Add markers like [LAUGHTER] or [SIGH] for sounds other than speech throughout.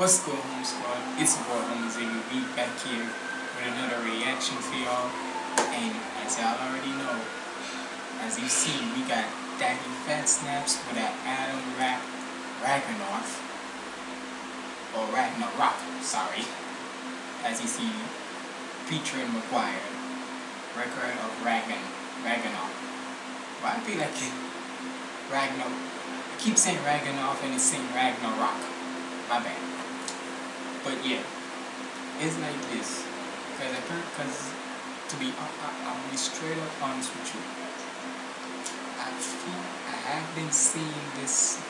What's going on, squad? It's your boy Homies We back here with another reaction for y'all. And as y'all already know, as you see, we got Daddy Fat Snaps with an Adam Rap Ragnaroth. Or Ragnarok, sorry. As you see, featuring McGwire. Record of Ragnar Ragnarok. Why I feel like Ragnar I keep saying Ragnarok and it's saying Ragnarok. My bad. But yeah, it's like this. Cause I cause to be I, I, I'll be straight up honest with you. I feel I have been seeing this.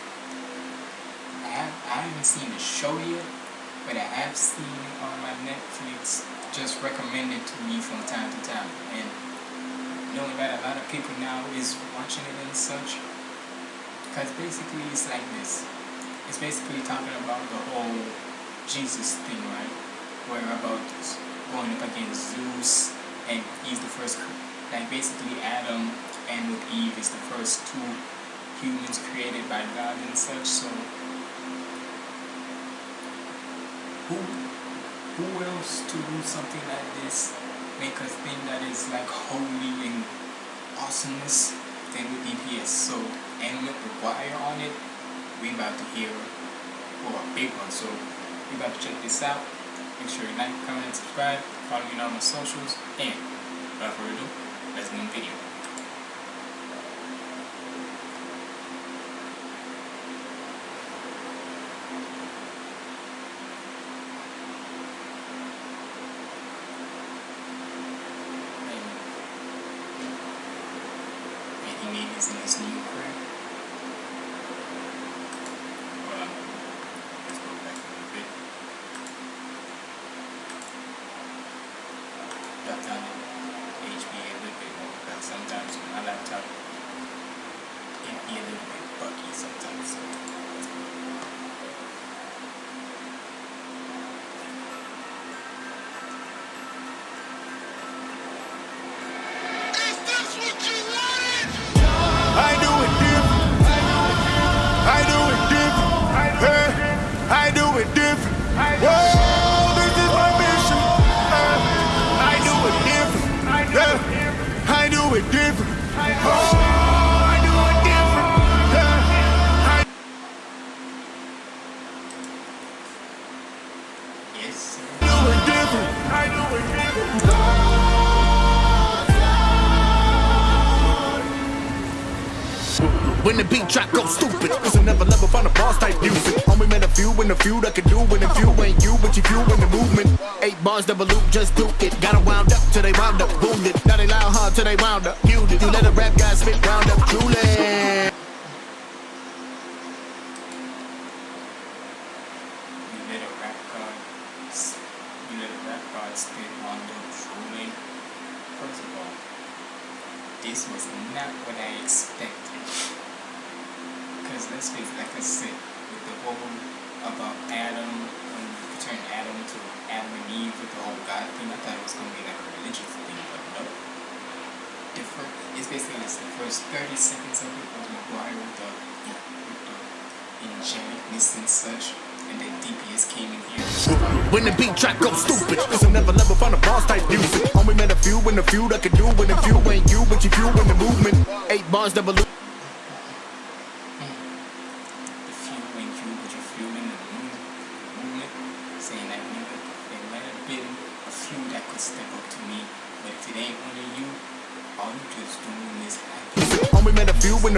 I have I haven't seen the show yet, but I have seen it on my Netflix just recommended to me from time to time, and knowing that a lot of people now is watching it and such. Cause basically it's like this. It's basically talking about the whole Jesus thing, right? Where about going up against Zeus, and he's the first, like basically Adam and with Eve is the first two humans created by God and such. So who who else to do something like this? Make a thing that is like holy and awesomeness than with DPS. So and with McGwire on it, we about to hear or a big one. So you about to check this out. Make sure you like, comment, subscribe. Follow me on my socials. And without further ado, let's in the video. And he made his nice new crib. When the beat track goes stupid, it's another level from the boss type music. Only met a few in the few that can do it. If you ain't you, but you few in the movement. Eight bars, double loop, just do it. Gotta wound up till they wound up, wounded. Now they loud hard till they wound up, muted. You let a rap guy spit round up, truly. First of all, this was not what I expected. Because let's like I said, with the whole about Adam, when you turn Adam to Adam and Eve with the whole God thing, I thought it was going to be like a religious thing, but no. Different. It's basically like the first 30 seconds of it was McGwire with the, with the angelicness and such. And. When the beat track goes stupid, it's never level from a boss type music. Only met a few in the few that can do it. If few ain't you, but you few in the movement. Eight bars double loop.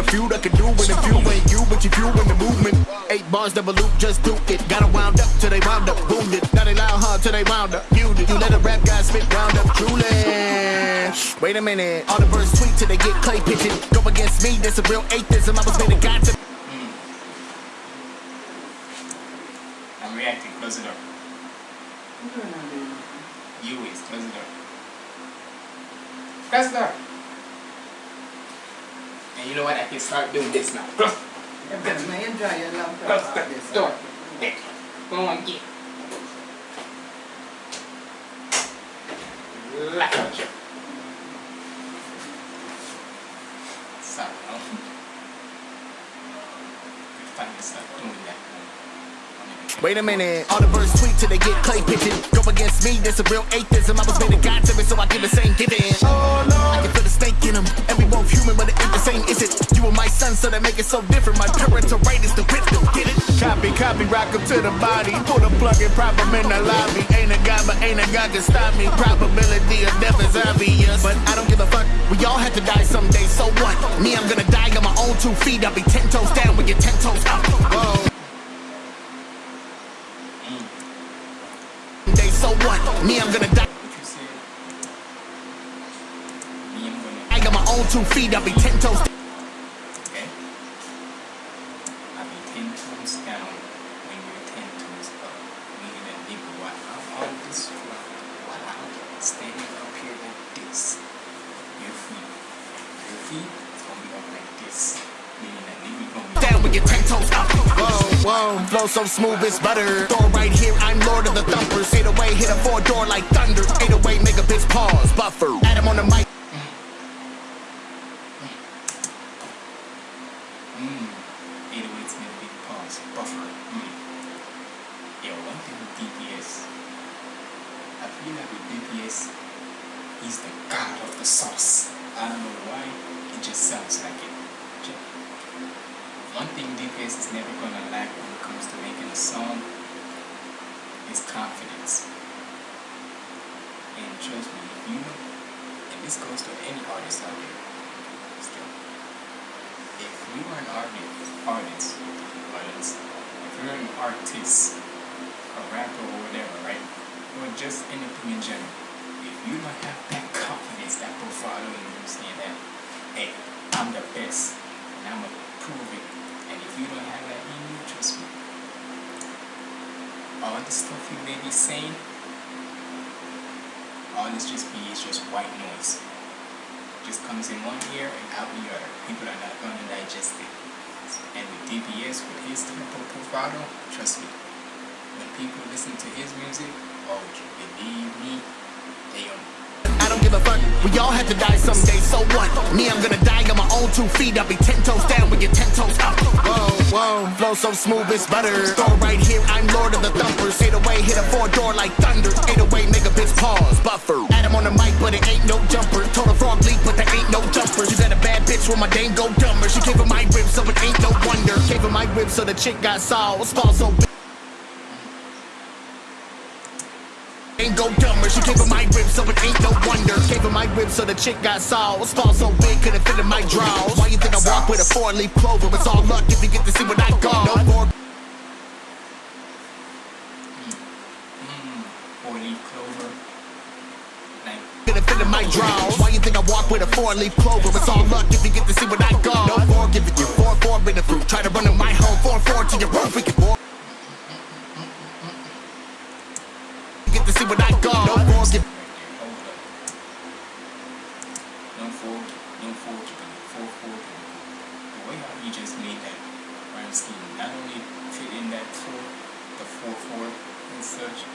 A few the few that can do it. If you ain't you, but you few in the movement. Eight bars double loop, just do it. Gotta wound up till they wound up, wounded. Now they loud hard till they wound up, muted. You let a rap guy spit round up, truly. Wait a minute, all the birds tweet till they get clay pigeon. Go against me, that's a real atheism. I was made a god to. Mm. I'm reacting, close it up. You is close the door. Close the door. And you know what? I can start doing this now. Close. Close the door. Go on, get. Lock out your. Sorry, no. Good fun to start doing that. Wait a minute. All the birds tweet till they get clay pigeon. Go against me, there's a real atheism. I was made a god to me, so I give the same giving. Oh no. Same, is it? You and my son, so that make it so different. My parental right is the wisdom, get it? Copy, copy, rock him to the body. Pull the plug and prop him in the lobby. Ain't a god, but ain't a god can stop me. Probability of death is obvious. But I don't give a fuck. We all have to die someday, so what? Me, I'm gonna die on my own two feet. I'll be ten toes down with your ten toes up. Whoa. Mm. Day, so what? Me, I'm gonna die. What you said? Me, I'm gonna. I got my own two feet. I'll be ten toes. Okay? I'll be ten toes down when you're ten toes up. Meaning that nigga, while I'm on this floor, while I'm standing up here like this, your feet, your feet is gonna be up like this. Meaning that nigga gonna be down with your ten toes up. Whoa, whoa, flow so smooth it's butter. Door right here, I'm lord of the thumpers. Eight away, hit a four door like thunder. Eight away, make a bitch pause, buffer. Confidence. And trust me, if you and this goes to any artist out there, still, if you are an artist, artist, artist, if you're an artist, a rapper or whatever, right, or just anything in general, if you don't have that confidence, that in you, understand that, hey, I'm the best, and I'm gonna prove it, and if you don't have that in you, trust me, all the stuff you may be saying, all this just be is just white noise just comes in one ear and out the other. People are not going to digest it. And with DPS, with his of bravado, trust me, when people listen to his music, oh, believe me, they on I don't give a fuck. We all have to die someday, so what? Me, I'm gonna die on my own two feet. I'll be ten toes down with your ten toes flow so smooth it's butter. Door right here, I'm lord of the thumpers. Eight away, hit a four door like thunder. Eight away, make a bitch pause, buffer. Adam on the mic, but it ain't no jumper. Told a frog leap, but there ain't no jumpers. You got a bad bitch when my dame go dumber. She gave her my ribs, so it ain't no wonder. Gave her my ribs, so the chick got sauce. Fall so big. Ain't go dumber, she gave her my ribs, so it ain't no wonder. Gave her my ribs, so the chick got sauce. Fall so big, couldn't fit in my drawers. You think I walk with a four leaf clover? It's all luck if you get to see what I got. No more hmm, four leaf clover. Like, couldn't in my drawers. Why you think I walk with a four leaf clover? It's all luck if you get to see what I got. No more giving you four four in the fruit. Try to run in my home, four four to your roof. We can more. Get to see what I got. No more give. hold four, The way how you just made that rhyme scheme not only fit in that four, the four, four and such,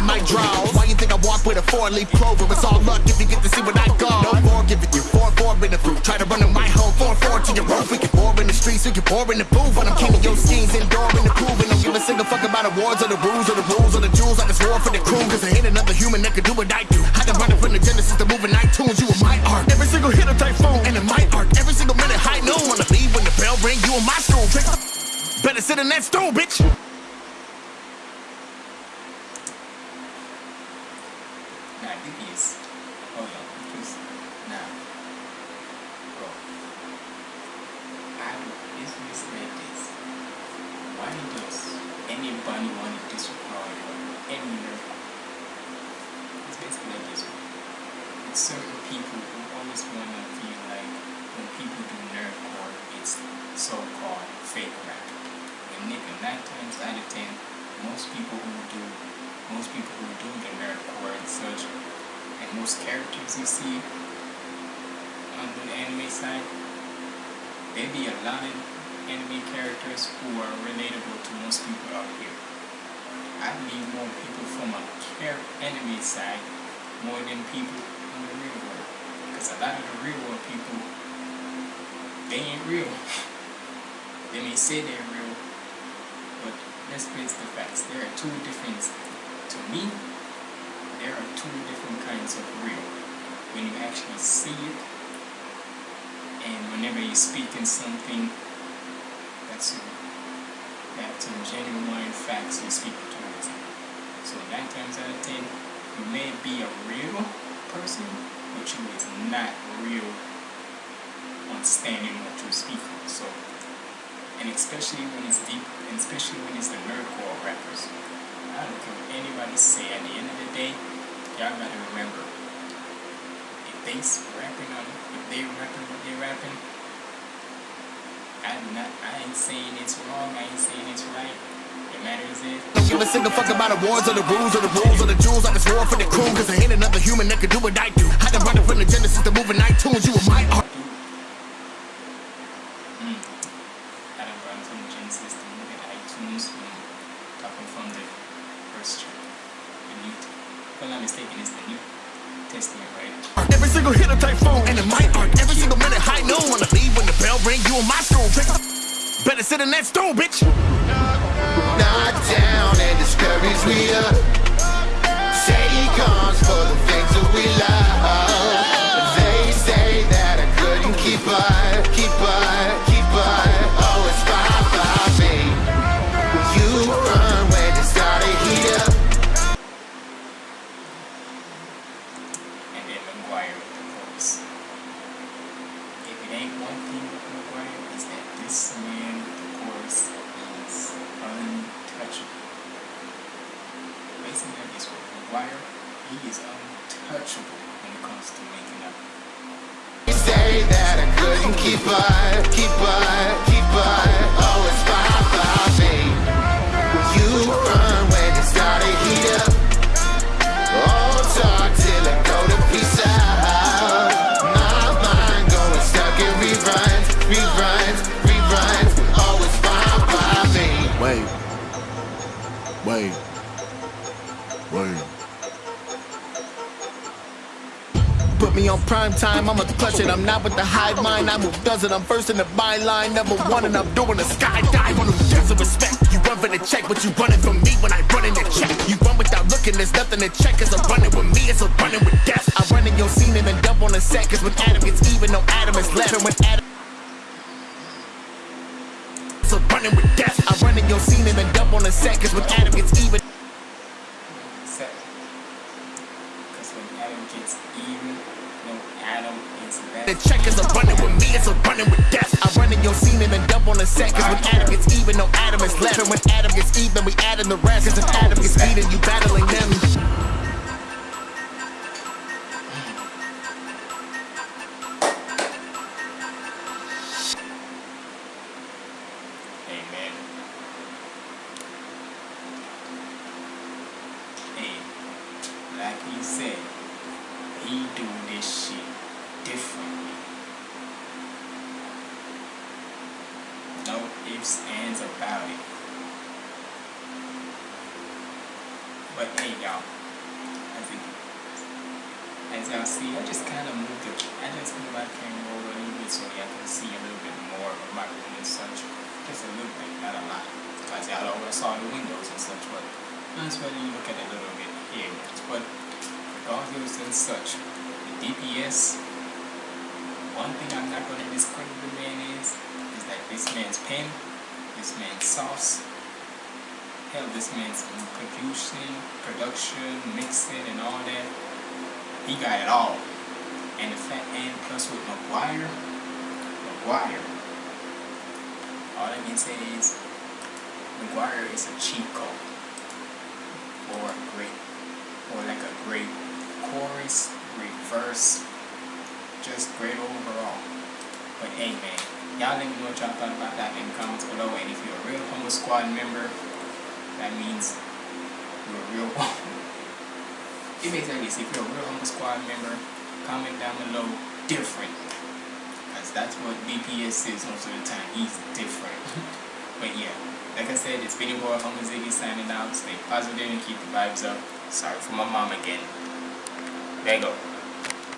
in my drawers. Why you think I walk with a four leaf clover? It's all luck if you get to see what I got. No more giving you four four in the fruit. Try to run in my home, four four to your roof. We can pour in the streets, we can pour in the booth. When I'm keeping your schemes indoor in the pool. And don't give a single fuck about awards or the rules or the rules or the jewels. I just war for the crew. Cause I ain't another human that can do what I do. I can run it from the Genesis to moving iTunes. You are my art. Every single hit a typhoon. And in my art, every single minute high noon. Wanna leave when the bell ring, you in my school. Better sit in that stool, bitch. Nah, DPS. Hold on, because nah, bro. I it's just like this. Why does anybody want to disregard or any nerd? It's certain people who always want to feel like when people do nerdcore, it's so-called fake rap. When nigga, nine times out of ten, most people who do most people who do the nerdcore and such, and most characters you see on the anime side, there be a lot of anime characters who are relatable to most people out here. I believe more people from a anime side more than people in the real world. Because a lot of the real world people, they ain't real. [LAUGHS] they may say they're real, but let's face the facts. There are two different, to me, there are two different kinds of real. When you actually see it, and whenever you speak in something, that's a, that's a genuine facts you speak towards it. So nine times out of ten, may be a real person, but you is not real on standing what you're speaking. So and especially when it's deep, and especially when it's the nerdcore rappers. I don't care what anybody say. At the end of the day, y'all gotta remember, if they rapping on, if they rapping what they rapping, I'm not. I ain't saying it's wrong. I ain't saying it's right. It matters is. Don't give a single fuck about awards or the rules or the rules or the jewels. I just war for the crew, cause I ain't another human that can do what I do. I done run it from the Genesis to moving iTunes. You were my art. And you're not mistaken, it's the new testing it right. Every single hit a typhoon, and in my art, every single minute high noon. Wanna leave when the bell ring, you in my school. Better sit in that stool, bitch. Knock down and discourage we up. Say he comes for the things that we love. If one thing with McGwire, is that this man with the is untouchable. Basically, like this with McGwire, he is untouchable when it comes to making up. Say that I couldn't keep up, keep up, prime time, I'ma clutch it. I'm not with the hive mind, I move does it. I'm first in the byline, number one, and I'm doing a skydive on them jets of respect. You run for the check, but you running from me when I run in the check. You run without looking, there's nothing to check. It's a running with me, it's a running with death. I run in your scene and then dump on the set, cause when Adam gets even, no Adam is left. And when Adam a running with death. I run in your scene and then dump on the set, cause when Adam gets even. Set. Because when Adam gets even, no Adam is The left. check is a running with me, it's a running with death. I run in your scene and then dump on the set. Cause when Adam gets even, no Adam is left. And when Adam gets even, we add in the rest. Cause if Adam gets beaten, you battling them. But hey, y'all, think as y'all see, I just kind of moved it. I just moved my camera over a little bit so y'all can see a little bit more of my room and such. Just a little bit, not a lot. Because y'all always saw the windows and such, but that's why you look at it a little bit here. But regardless and such, the DPS, one thing I'm not going to discredit the man is, is that this man's pen, this man's sauce, hell, this man's production, production, mixing, and all that. He got it all. And the fact, and plus with McGwire, McGwire, all I can say is McGwire is a cheat code for a great, or like a great chorus, great verse, just great overall. But hey man, y'all let me know what y'all thought about that in the comments below. And if you're a real Humble Squad member, that means you're a real one. [LAUGHS] It like this. If you're a real Humble Squad member, comment down below different. Because that's what DPS is most of the time. He's different. [LAUGHS] but yeah, like I said, it's been your boy Humble Ziggy signing out. Stay positive and keep the vibes up. Sorry for my mom again. There you go.